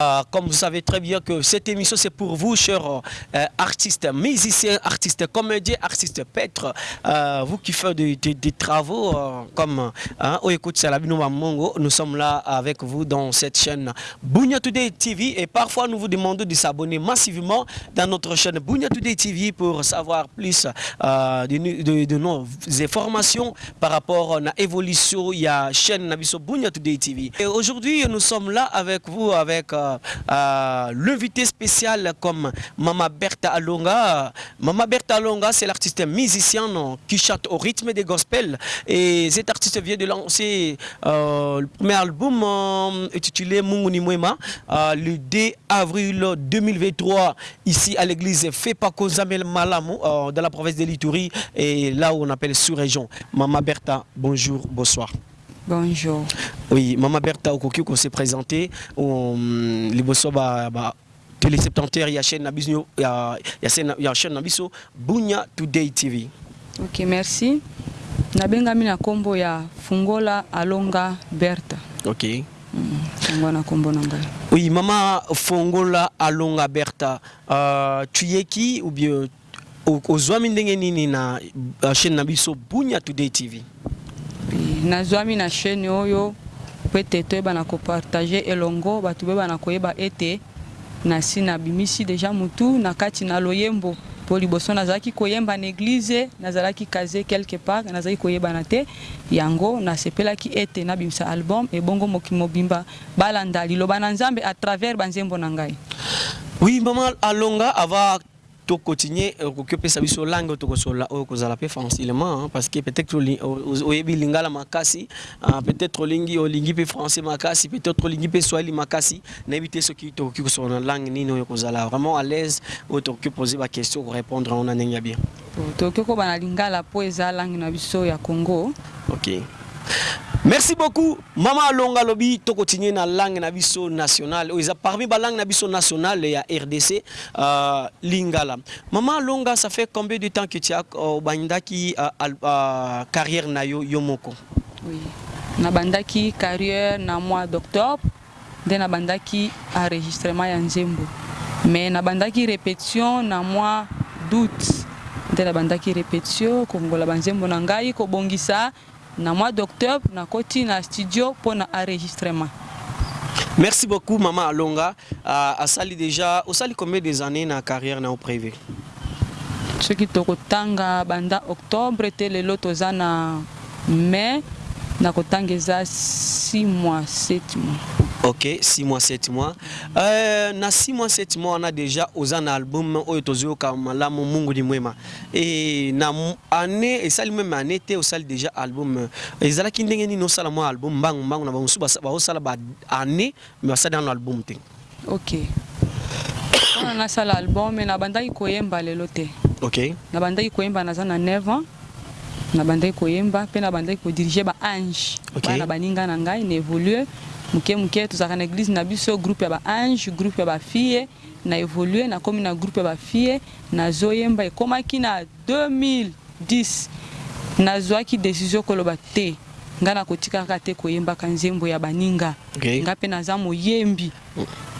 Euh, comme vous savez très bien que cette émission, c'est pour vous, chers euh, artistes, musiciens, artistes, comédiens, artistes, peintres, euh, vous qui faites des, travaux comme hein, oh, nous sommes là avec vous dans cette chaîne Bounia Today TV et parfois nous vous demandons de s'abonner massivement dans notre chaîne Bounia Today TV pour savoir plus de, nos informations par rapport à l'évolution, de y chaîne Nabiso Bounia Today TV. Et aujourd'hui, nous sommes là avec vous, avec... Euh, euh, l'invité spécial comme Mama Bertha Alonga. Mama Bertha Alonga, c'est l'artiste musicien qui chante au rythme des gospels. Et cet artiste vient de lancer euh, le premier album intitulé Munguni Mwema le 2 avril 2023 Ici à l'eglise fepa kozamel malamu dans la province de l'ituri et là où on appelle sous region maman berta bonjour bonsoir. Bonjour. Oui maman berta okoki ko se presenter liboso ba ba teleseptanteurs ya chaine na biso ya ya chaine ya chaine na biso bunya today tv. Ok merci nabengami na kombo ya fungola alonga berta. Ok. Fongwana kombo na ngai. Oui mama fongola alonga bertha ahh tu es qui ou bien ozuami ndenge nini na chaine na biso bunia today TV. Nazuami na chaine oyo po ete toyebana ko partager elongo batu boyebana koyeba ete nasi na bimisi dejà mutu na kati na loyembo po liboso nazalaki koyemba na eglise nazalaki case quelque part nazalaki koyebana te Yango na sepelaki ete na bimisa album ebongo mokili mobimba ba landa liloba na Nzambe à travers ba nzembo na ngai. Oui maman alonga avant to cotinuer okoki opesa biso langue oyo toko solola oyo kozala pe fancilement parce que peut etre oyebi lingala makasi peut etre olingi olingi pe français makasi peut etre olingi pe swahili makasi na yebi te soki tokoki kosolola na langue nini oyo ekozala vraiment alaise oyo tokoki poser ba question oko repondre yango na ndenge ya bien. Toke koba na lingala po eza langue na biso ya congo. Ok merci beaucoup maman alonga alobi to continue na langue na biso nationale oyo eza parmi ba langue na biso nationale ya rdc lingala maman alonga ça fait combien de temps que tu as obandaki carrière na yo yo moko. Oui na bandaki carrière na mois d'octobre. nde na bandaki enregistrement ya nzembo mais na bandaki repetition na mwa d'aout nde na bandaki repetitio kongola ba nzembo na ngai kobongisa na mwa d'octobre na koti na studio pona enregistrement. Merci beaucoup maman alonga asali dejà osali combien des annees na carrière na yo privee? Soki toko tanga banda octobre tee lelo toza na mai nako tanga eza six mois sept mois. Ok six mois sept mois euh na six mois sept mois wana dejà oza na album oyo tozo yoka malamu mungu ni mwema et na annee esali meme annee te osali dejà album ezalaki ndenge nini osala mua album mbangu mbangu na ba mosusu bazo sala ba annee mais basali nanu album te. Ok pona na sala album mais na bandaki ko yemba lelo te ok na bandaki ko yemba naza na 9 ans na bandaki ko yemba pe na bandaki ko dirige ba ange ok bana baninga na ngai na evolue muke muke tozalaka na eglise na biso groupe ya ba ange groupe ya ba fille na evolue na komi na groupe ya ba fille na zo yemba ekomaki na 2010 nazuaki decision koloba te nga nakotikaka te koyembaka nzembo ya baninga nga pe naza moyembi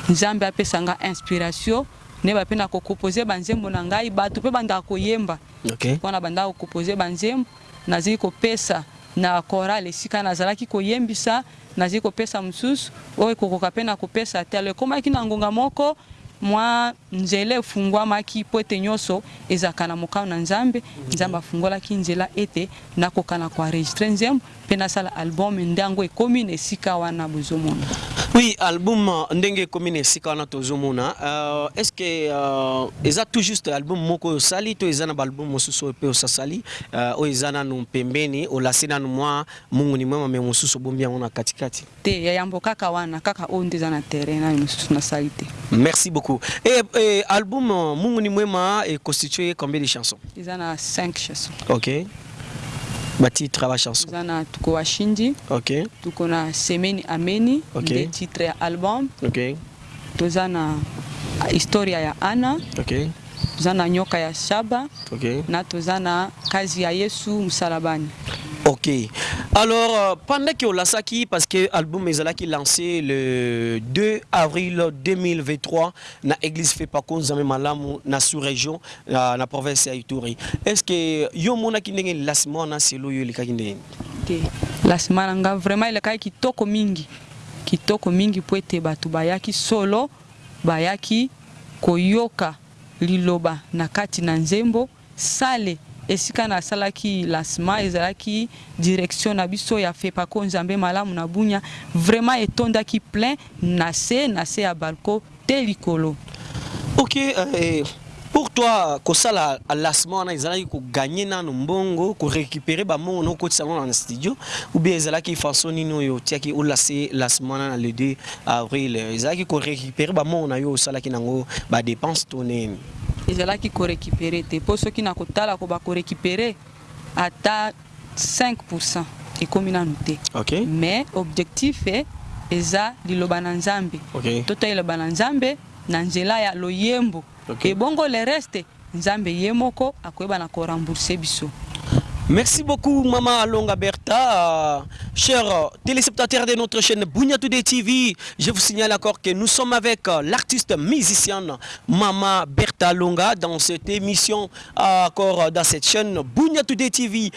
nzambe apesa nga inspiration neba pe nako copose ba nzembo na ngai batu pe bandaka koyemba po na bandaka ko copose ba nzembo naziki kopesa na chorale esika nazalaki koyembisa Nazali kopesa mosusu, oyo ekokoka mpe nakopesa talo. Ekomaki na ngonga moko, mwa nzela efungwamaki mpo ete nyoso ezalaka na mokano na Nzambe. Nzambe afungolaki nzela ete nakoka na ko enregistrer nzembo mpe nasala album nde yango ekomi na esika wana bozomona. Oui album ndenge ekomi na esika wana tozomona euh est ce que euh eza tout juste album moko oyo osali to eza na ba album mosusu oyo mpe osasali euh oyo eza nanu pembeni olase nanu mwa Mungu ni mwema mais mususu obombi yango na kati kati. Te ya yambo kaka wana kaka oyo nde eza na terrain nayo mususu na sali te. Merci beaucoup eeh album mungu ni mwema e constitue ye combien de chansons? Eza na cinq chansons. Ok ba titres ya ba chansons? Eza na tuko wa shinji. Ok. Tuko na semeni ameni. Ok. Nde titre ya album. Ok. Toza na historia ya Anna, toza na nyoka ya Shaba na toza na kazi ya Yesu musalabani. Ok alors pendant que olasaki parce que album ezalaki lance le 2 avril 2023 na eglise Fepaco Nzambe malamu na sous region na province ya Ituri est ce que yo omonaki ndenge lancement wana selon yo elekaki ndenge nini? Te lancement na nga vraiment elekaki kitoko mingi. Kitoko mingi mpo ete bato bayaki solo, bayaki koyoka liloba na kati na nzembo. Salle esika nasalaki lancement ezalaki direction na biso ya Fepaco Nzambe malamu na Bunia. Vraiment etondaki plein na se, na se ya balcon. te likolo ok pour toi kosala lassement wana ezalaki ko gagne nanu mbongo ko recuperer ba mbongo noko kotisa yango na studio ou bien ezalaki façon nini oyo otiaki o lasse lassement wana na le deux avril ezalaki ko recuperer ba mbongo nayo osalaki nango ba depenses to nini? Ezalaki ko recuperer te po soki nako tala ko ba ko recuperer ata 5 pour cent ekomi nanu te mais objectif eza liloba na nzambe totalela liloba na nzambe na nzela ya loyembo ebongo le reste nzambe ye moko akoyeba na ko rembourse biso. Merci beaucoup maman Alonga Bertha, chers telespectateurs de notre chaîne Bunia Today TV, je vous signale encore que nous sommes avec l'artiste musicienne maman Bertha Alonga dans cette émission Encore dans cette chaine Bunia Today TV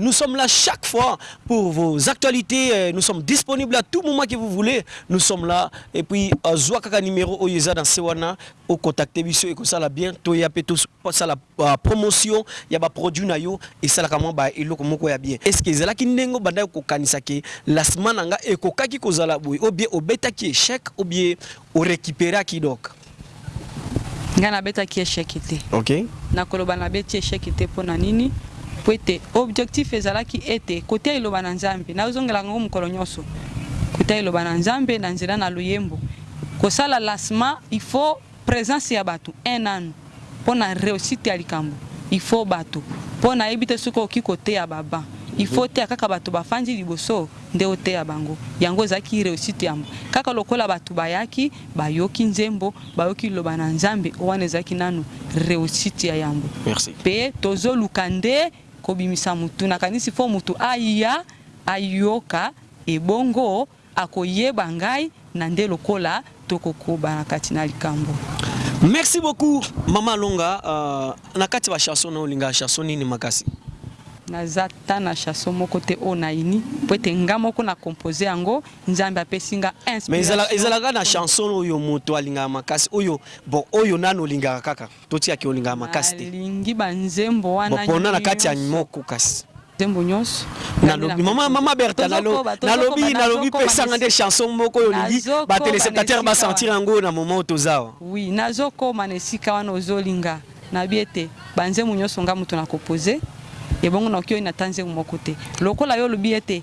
nous sommes là chaque fois pour vos actualites nous sommes disponible à tout moment que vous voulez nous sommes là et puis zwa kaka numero oyo eza dans se wana au contacter biso ekosala bien to ya pe to sala promotion ya ba produits na yo esalaka mwa ba eloko moko ya bien est-ce que ezalaki ndenge obandaki kokanisa que lancement na nga ekokaki kozala boye ou bien obetaki echec ou bien O recuperaki donc? Ngai nabetaki echec te. Ok. Nakoloba nabeti echec te mpo na nini? Mpo ete objectif ezalaki ete kotia Liloba na Nzambe, nazongelaka yango mokolo nyonso, kotia Liloba na Nzambe na nzela na loyembo, kosala lancement, il faut presence ya bato, un an. pona reussite ya likambo il faut bato po nayebi te soki okoki koteya ba banc il faut oteya kaka bato bafandi liboso nde oteya bango yango ezalaki reussite ya kaka lokola bato bayaki bayoki nzembo bayoki liloba na nzambe wana ezalaki nanu reussite ya yambo pe tozoluka nde kobimisa mutu nakanisi faut mutu aya ayoka ebongo Akoyeba ngai na nde lokola toko koba na kati na likambo. Merci beaucoup maman alonga na kati ba chanson nayo olingaka chanson nini makasi? Naza ata na chanson moko te oyo nayini po ete nga moko na compose yango nzambe apesi nga inspiration. Mais ezalaka na chanson oyo moto alingaka makasi oyo bon oyo nanu olingaka kaka? Totia ki olingaka makasi te. Nalingi ba nzembo wana nionso. Bopona na kati ya moko kasi. Nzembo nionso. Nalobi maman maman Bertha nalobi nalobi pesa nga nde chanson moko oyo olingi ba telespectateurs ba sentir yango na moment oyo toza awa. Oui nazo koma na esika wana ozo linga nayebi ete ba nzembo nionso nga mutu na compose ebongo nakoki oyina ata nzembo moko te lokola yo olobi ete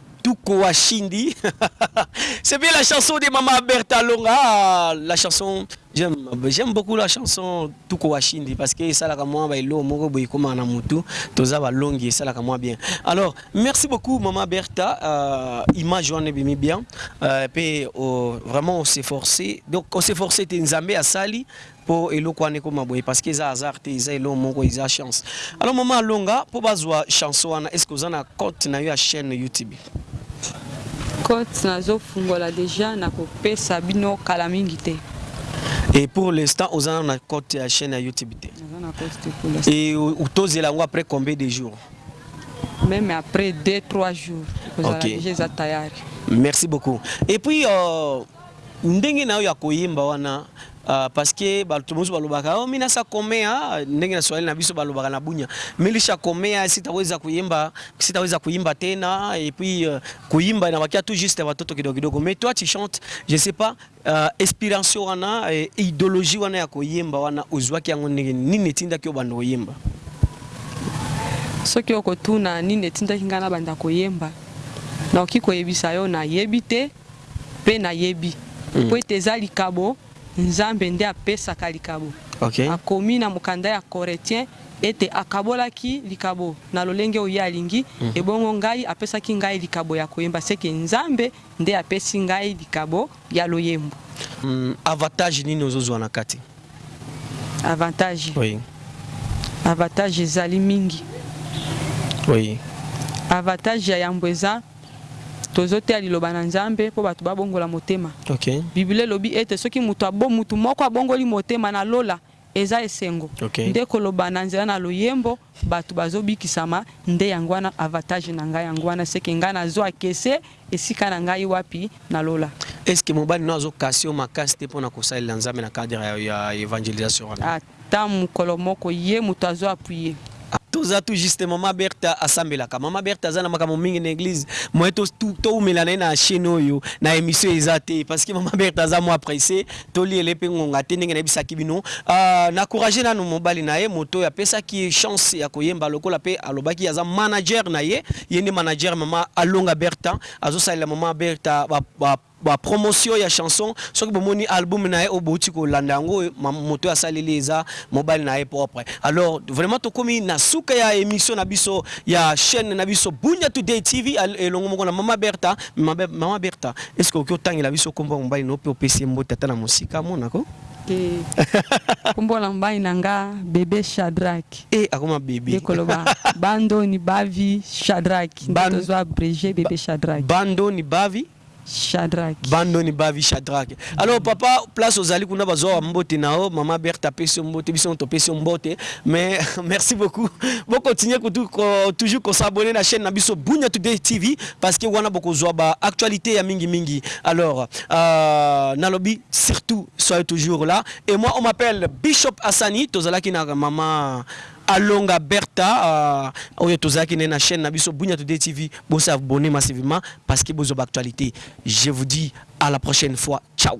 Tuku wa Shindy c'est bien la chanson de maman Berthe Alonga ah, la chanson j'aime j'aime beaucoup la chanson Tuku wa Shindy parce que esalaka mwa ba eloko moko boye ekomaka na mutu toza balongi esalaka mwa bien alors merci beaucoup maman Bertha euh, image wana ebimi bien euh, pe oh, vraiment on s'efforce donc on s'efforce te Nzambe asali Po eloko wana ekoma boye parce que eza hasard te eza eloko moko eza chance alors maman alonga po bazua chanson wana est ce que oza na cote nayo ya chaine youtube? Cote nazo fungola dejà nako pesa bino kala mingi te. Et pour l'instant oza nanu na cote ya chaine ya youtube te? Naza na cote te pour l'instant. Et tozela yango après combien de jours? Meme après deux trois jours ekozala dejà eza tayari. Merci beaucoup et puis euh, Ndenge nayo ya koyemba wana parce que batu mosusu balobaka oh mina sa komea ndenge na swahili na biso balobaka na bunia milisha komea sitaweza kuyemba sitaweza kuyimba tena et puis kuyimba inabakia tout juste batoto kidogo kidogo mais toi tu chantes je sais pas uh, inspiration wana uh, ideologie wana ya koyemba wana ozwaki yango ndenge nini etindaki obanda oyemba soki okotuna nini etindaki ngai nabanda koyemba naoki koyebisa yo nayebi te pe nayebi po ete eza likabo, Nzambe nde apesaka likabo. Akomi na mokanda ya Koretien ete akabolaki likabo na lolenge oyo ye alingi, ebongo ngai apesaki ngai likabo ya koyemba, seke Nzambe nde apesi ngai likabo ya loyembo. Avatage nini ozo zua na kati? Avantage? Oui. Avatage ezali mingi. Oui. Avatage ya yambo eza. Tozo teya liloba na Nzambe mpo bato ba bongola motema. Biblia elobi ete soki moto moko abongoli motema, na lola eza esengo. Nde koloba na nzela na loyembo bato bazo bikisama. Nde yango wana avatage na ngai yango wana seke ngai nazo akese esika na ngai wapi na lola. Est ce que mobali na yo azo kase yo makasi te pona kosalela Nzambe na cadre ya evangelisation wana? Temps mukolo moko ye mutu azo appuyer. Toza tout juste maman bertha asambelaka maman bertha aza na makambo mingi na eglise moyen to wumela na ye na chaine oyo na emission eza te parce que maman bertha aza mua presse to liele pe ngonga te ndenge na yebisaki bino na courage nanu mobali na ye moto oyo apesaki ye chance ya koyemba lokola pe alobaki aza manager na ye ye nde manager maman alonga bertha azo salela maman bertha ba Ba promotion ya chanson soki bomoni album naye oyo bowuti kolanda yango moto oyo asaleli eza mobali naye propre alors vraiment tokomi na suka ya emission na biso ya chaine na biso bunia today TV elongo moko na maman bertha maman bertha est-ce que okoki otangela biso kombo ya mobali nayo pe opesi ye mbote ata na mosika amona ko. Eeh kombo na mobali na nga bebe chadrack Eeh akoma bebe nde koloba ba ndoni bavi chadrack nde tozua abreger bebe chadrack ba ndoni bavi. Shadrack. Bando ni bavi Shadrack alors papa place ozali kuna bazua wa mbote na yo maman Berthe apesi yo mbote biso topesi yo mbote mais merci beaucoup bo continuer kutu ko toujours ko s'abonner na chaine na biso Bunia today TV parce que wana bokozua ba actualite ya mingi mingi alors euh, nalobi surtout soyez toujours là et moi on m'appelle Bishop Asani tozalaki na maman Alonga Bertha ahh oyo tozalaki naye na chaine na biso Bunia today TV bo s'abonner massivement parce que bozua ba actualites je vous dis à la prochaine fois ciao.